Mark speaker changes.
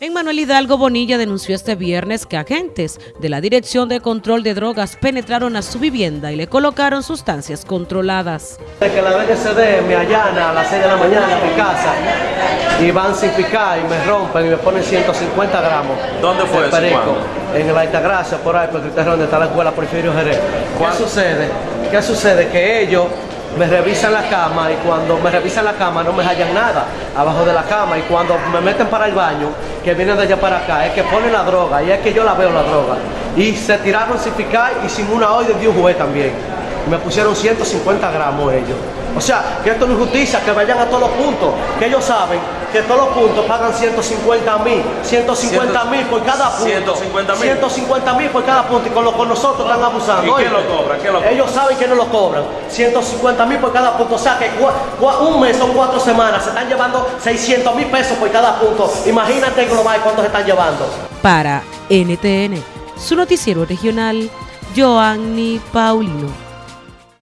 Speaker 1: En Manuel Hidalgo Bonilla denunció este viernes que agentes de la Dirección de Control de Drogas penetraron a su vivienda y le colocaron sustancias controladas.
Speaker 2: Que la DGCD me allana a las 6 de la mañana en mi casa y van sin picar y me rompen y me ponen 150 gramos.
Speaker 3: ¿Dónde fue
Speaker 2: de
Speaker 3: eso,
Speaker 2: perico? En la Altagracia, por ahí, por el donde está la escuela Porfirio Jerez. ¿Qué sucede? ¿Qué sucede? Que ellos me revisan la cama y cuando me revisan la cama no me hallan nada abajo de la cama y cuando me meten para el baño, que vienen de allá para acá, es que ponen la droga y es que yo la veo la droga. Y se tiraron sin picar y sin una hoy de Dios juez también. Me pusieron 150 gramos ellos. O sea, que esto no es justicia, que vayan a todos los puntos, que ellos saben que todos los puntos pagan 150 mil, 150 mil por cada punto.
Speaker 3: 150 mil.
Speaker 2: 150 mil por cada punto y con, lo, con nosotros están abusando.
Speaker 3: ¿Y quién lo cobra? ¿Quién lo cobra?
Speaker 2: Ellos saben que no lo cobran. 150 mil por cada punto. O sea que cua- cua- un mes son cuatro semanas. Se están llevando 600 mil pesos por cada punto. Imagínate global cuánto se están llevando.
Speaker 1: Para NTN, su noticiero regional, Joanny Paulino.